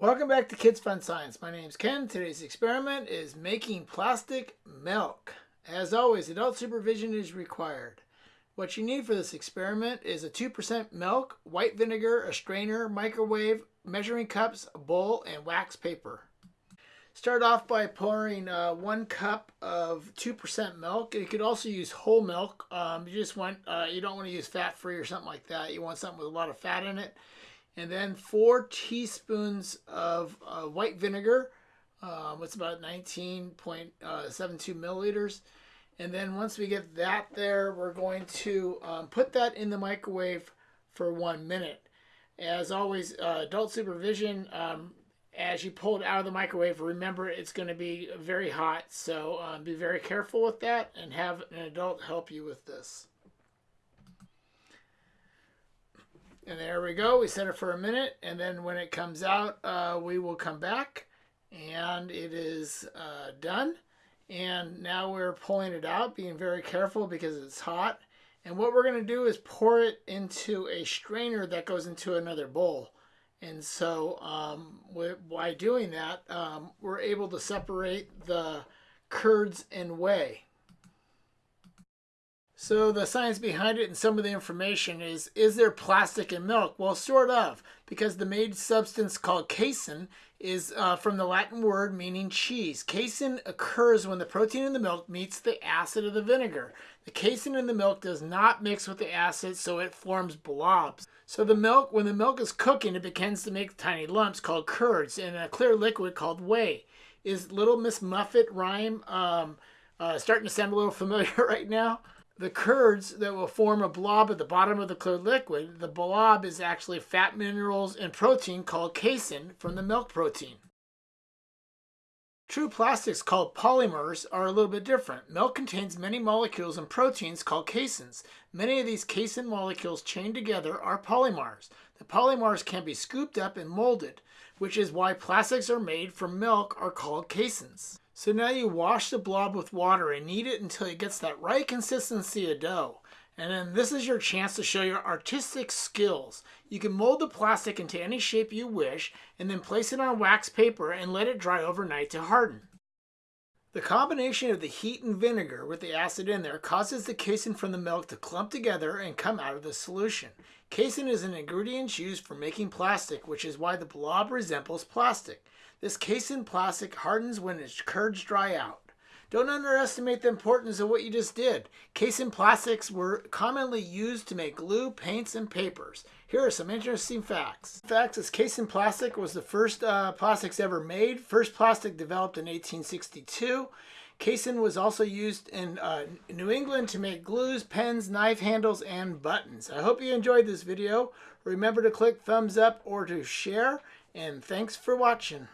Welcome back to Kids Fun Science. My name is Ken. Today's experiment is making plastic milk. As always, adult supervision is required. What you need for this experiment is a 2% milk, white vinegar, a strainer, microwave, measuring cups, a bowl, and wax paper. Start off by pouring uh, one cup of 2% milk. You could also use whole milk. Um, you just want, uh, you don't want to use fat-free or something like that. You want something with a lot of fat in it and then four teaspoons of uh, white vinegar. Um, it's about 19.72 milliliters. And then once we get that there, we're going to um, put that in the microwave for one minute. As always, uh, adult supervision, um, as you pull it out of the microwave, remember it's going to be very hot. So um, be very careful with that and have an adult help you with this. And there we go. We set it for a minute. And then when it comes out, uh, we will come back. And it is uh, done. And now we're pulling it out, being very careful because it's hot. And what we're going to do is pour it into a strainer that goes into another bowl. And so um, by doing that, um, we're able to separate the curds and whey. So the science behind it and some of the information is, is there plastic in milk? Well, sort of, because the made substance called casein is uh, from the Latin word meaning cheese. Casein occurs when the protein in the milk meets the acid of the vinegar. The casein in the milk does not mix with the acid, so it forms blobs. So the milk, when the milk is cooking, it begins to make tiny lumps called curds and a clear liquid called whey. Is Little Miss Muffet rhyme um, uh, starting to sound a little familiar right now? The curds that will form a blob at the bottom of the clear liquid, the blob is actually fat minerals and protein called casein from the milk protein. True plastics called polymers are a little bit different. Milk contains many molecules and proteins called caseins. Many of these casein molecules chained together are polymers. The polymers can be scooped up and molded, which is why plastics are made from milk are called caseins. So now you wash the blob with water and knead it until it gets that right consistency of dough. And then this is your chance to show your artistic skills. You can mold the plastic into any shape you wish and then place it on wax paper and let it dry overnight to harden. The combination of the heat and vinegar with the acid in there causes the casein from the milk to clump together and come out of the solution. Casein is an ingredient used for making plastic, which is why the blob resembles plastic. This casein plastic hardens when its curds dry out. Don't underestimate the importance of what you just did. Casein plastics were commonly used to make glue, paints, and papers. Here are some interesting facts. Facts is casein plastic was the first uh, plastics ever made. First plastic developed in 1862. Casein was also used in uh, New England to make glues, pens, knife handles, and buttons. I hope you enjoyed this video. Remember to click thumbs up or to share, and thanks for watching.